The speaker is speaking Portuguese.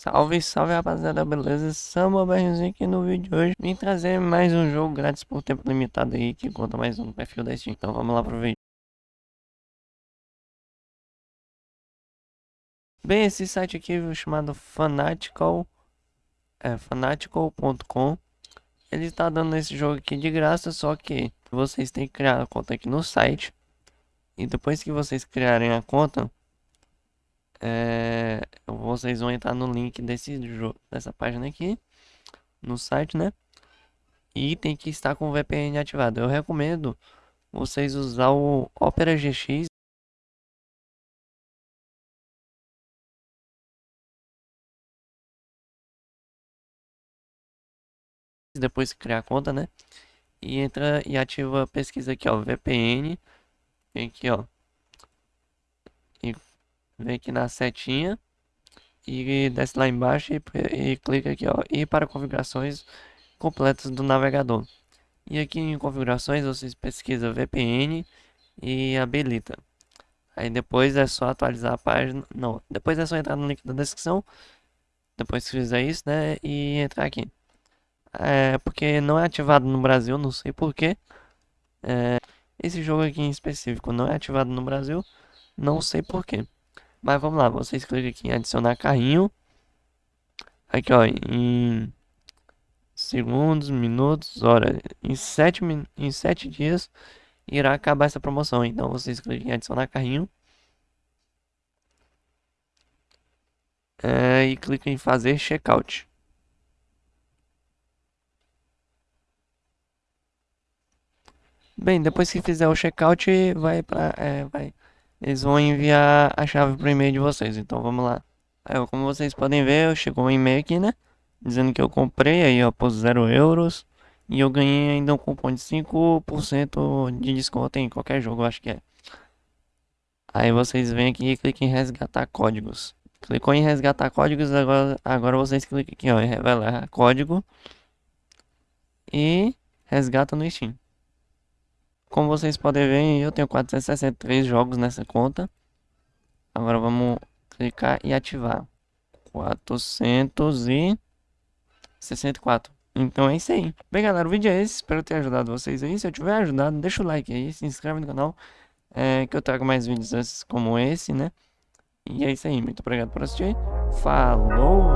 Salve, salve rapaziada, beleza? Samba Berzinho aqui no vídeo de hoje. Vim trazer mais um jogo grátis por tempo limitado aí Que conta mais um perfil da Steam. Então vamos lá pro vídeo. Bem, esse site aqui chamado Fanatical é, Fanatical.com Ele está dando esse jogo aqui de graça Só que vocês têm que criar a conta aqui no site. E depois que vocês criarem a conta é, vocês vão entrar no link desse dessa página aqui no site, né? E tem que estar com o VPN ativado. Eu recomendo vocês usar o Opera GX depois criar a conta, né? E entra e ativa a pesquisa aqui, ó, VPN. Vem aqui, ó. E vem aqui na setinha e desce lá embaixo e, e clica aqui ó e para configurações completas do navegador e aqui em configurações vocês pesquisam VPN e habilita. Aí depois é só atualizar a página não depois é só entrar no link da descrição depois que fizer isso né e entrar aqui. É porque não é ativado no Brasil não sei porquê é, esse jogo aqui em específico não é ativado no Brasil não sei porquê mas vamos lá, vocês clicam aqui em adicionar carrinho. Aqui ó, em segundos, minutos, hora. Em 7 em sete dias irá acabar essa promoção. Então vocês clicam em adicionar carrinho. É, e clicam em fazer checkout. Bem, depois que fizer o checkout, vai para é, vai eles vão enviar a chave pro e-mail de vocês. Então vamos lá. Aí, como vocês podem ver, chegou um e-mail aqui, né? Dizendo que eu comprei aí, ó, por 0 euros. E eu ganhei ainda um cupom de 5% de desconto em qualquer jogo, acho que é. Aí vocês vêm aqui e cliquem em resgatar códigos. Clicou em resgatar códigos, agora, agora vocês clicam aqui, ó, em revelar código. E resgata no Steam. Como vocês podem ver, eu tenho 463 jogos nessa conta. Agora vamos clicar e ativar. 464. Então é isso aí. Bem, galera, o vídeo é esse. Espero ter ajudado vocês aí. Se eu tiver ajudado, deixa o like aí. Se inscreve no canal. É, que eu trago mais vídeos como esse, né? E é isso aí. Muito obrigado por assistir. Falou!